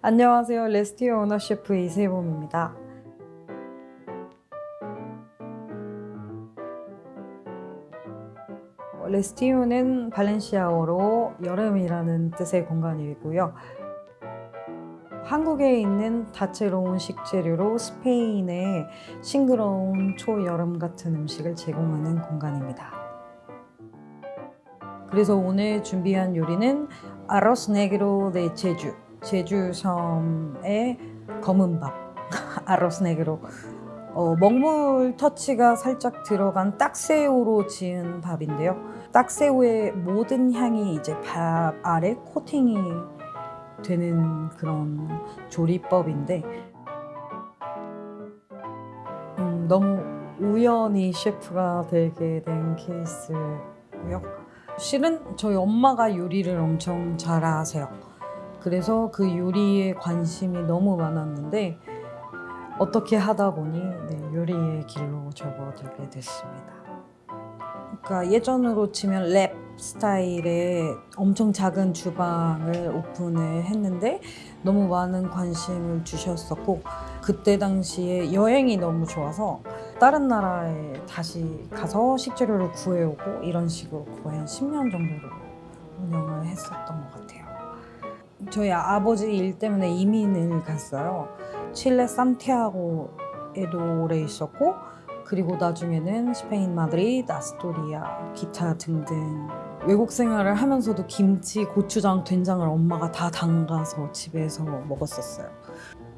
안녕하세요. 레스티오 오너 셰프 이세범입니다. 레스티오는 발렌시아어로 여름이라는 뜻의 공간이고요. 한국에 있는 다채로운 식재료로 스페인의 싱그러운 초여름 같은 음식을 제공하는 공간입니다. 그래서 오늘 준비한 요리는 아로스 네그로 데 제주, 제주 섬의 검은 밥, 아로스 네그로. 어, 먹물 터치가 살짝 들어간 딱새우로 지은 밥인데요. 딱새우의 모든 향이 이제 밥 아래 코팅이 되는 그런 조리법인데 음, 너무 우연히 셰프가 되게 된 케이스고요. 실은 저희 엄마가 요리를 엄청 잘하세요. 그래서 그 요리에 관심이 너무 많았는데 어떻게 하다 보니 네, 요리의 길로 접어들게 됐습니다. 그러니까 예전으로 치면 랩 스타일의 엄청 작은 주방을 오픈을 했는데 너무 많은 관심을 주셨었고 그때 당시에 여행이 너무 좋아서 다른 나라에 다시 가서 식재료를 구해오고 이런 식으로 거의 한 10년 정도로 운영을 했었던 것 같아요. 저희 아버지 일 때문에 이민을 갔어요. 칠레 산티아고에도 오래 있었고 그리고 나중에는 스페인 마드리드, 아스토리아, 기타 등등 외국 생활을 하면서도 김치, 고추장, 된장을 엄마가 다 담가서 집에서 먹었었어요.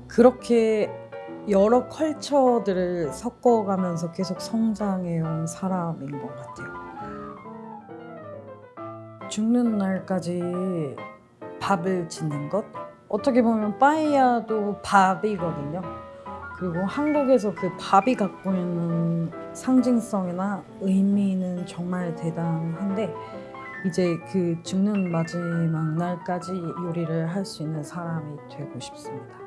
그렇게 여러 컬처들을 섞어가면서 계속 성장해온 사람인 것 같아요. 죽는 날까지 밥을 짓는 것? 어떻게 보면 빠이야도 밥이거든요. 그리고 한국에서 그 밥이 갖고 있는 상징성이나 의미는 정말 대단한데 이제 그 죽는 마지막 날까지 요리를 할 수 있는 사람이 되고 싶습니다.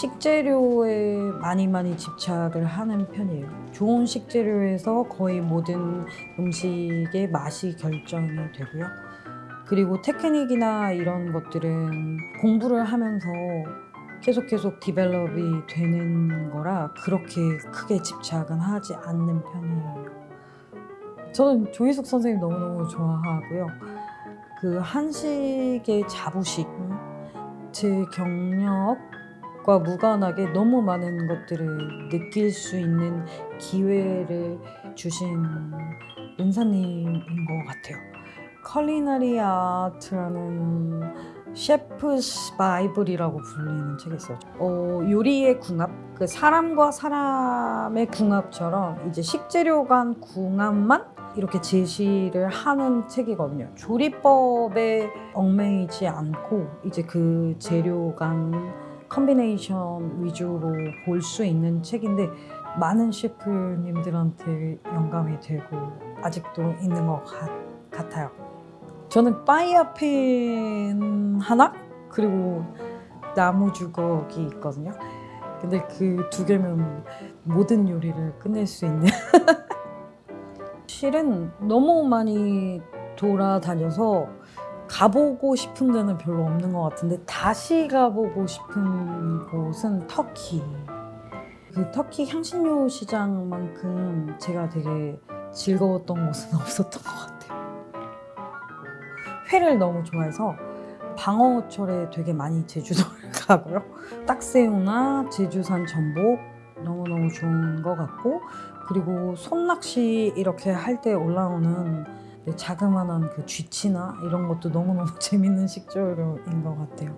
식재료에 많이 많이 집착을 하는 편이에요. 좋은 식재료에서 거의 모든 음식의 맛이 결정이 되고요. 그리고 테크닉이나 이런 것들은 공부를 하면서 계속 계속 디벨롭이 되는 거라 그렇게 크게 집착은 하지 않는 편이에요. 저는 조희숙 선생님 너무너무 좋아하고요. 그 한식의 자부심, 제 경력과 무관하게 너무 많은 것들을 느낄 수 있는 기회를 주신 은사님인 것 같아요. Culinary Art라는 chef's bible이라고 불리는 책이 있어요. 어, 요리의 궁합, 그 사람과 사람의 궁합처럼 이제 식재료 간 궁합만 이렇게 제시를 하는 책이거든요. 조리법에 얽매이지 않고 이제 그 재료 간 combination 위주로 볼 수 있는 책인데 많은 셰프님들한테 영감이 되고 아직도 있는 것 같, 같아요. 저는 파이어팬 하나? 그리고 나무 주걱이 있거든요. 근데 그 두 개면 모든 요리를 끝낼 수 있는. 실은 너무 많이 돌아다녀서 가보고 싶은 데는 별로 없는 것 같은데 다시 가보고 싶은 곳은 터키. 그 터키 향신료 시장만큼 제가 되게 즐거웠던 곳은 없었던 것 같아요 회를 너무 좋아해서 방어철에 되게 많이 제주도를 가고요 딱새우나 제주산 전복 너무너무 좋은 것 같고 그리고 손낚시 이렇게 할 때 올라오는 자그마한 그 쥐치나 이런 것도 너무너무 재밌는 식재료인 것 같아요.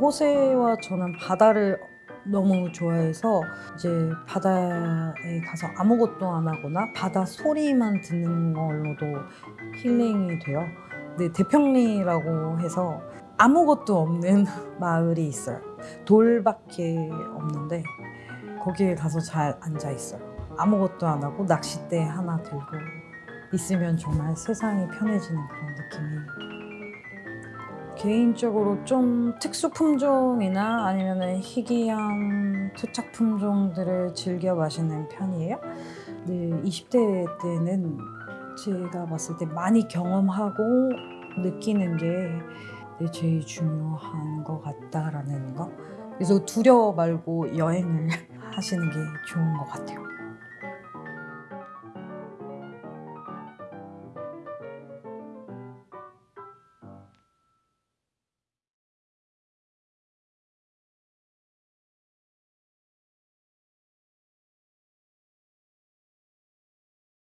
호세와 저는 바다를 너무 좋아해서 이제 바다에 가서 아무것도 안 하거나 바다 소리만 듣는 걸로도 힐링이 돼요. 근데 대평리라고 해서 아무것도 없는 마을이 있어요. 돌밖에 없는데 거기에 가서 잘 앉아 있어요. 아무것도 안 하고 낚싯대 하나 들고 있으면 정말 세상이 편해지는 그런 느낌이 개인적으로 좀 특수 품종이나 아니면 희귀한 토착 품종들을 즐겨 마시는 편이에요. 네, 20대 때는 제가 봤을 때 많이 경험하고 느끼는 게 제일 중요한 것 같다라는 거. 그래서 두려워 말고 여행을 하시는 게 좋은 것 같아요.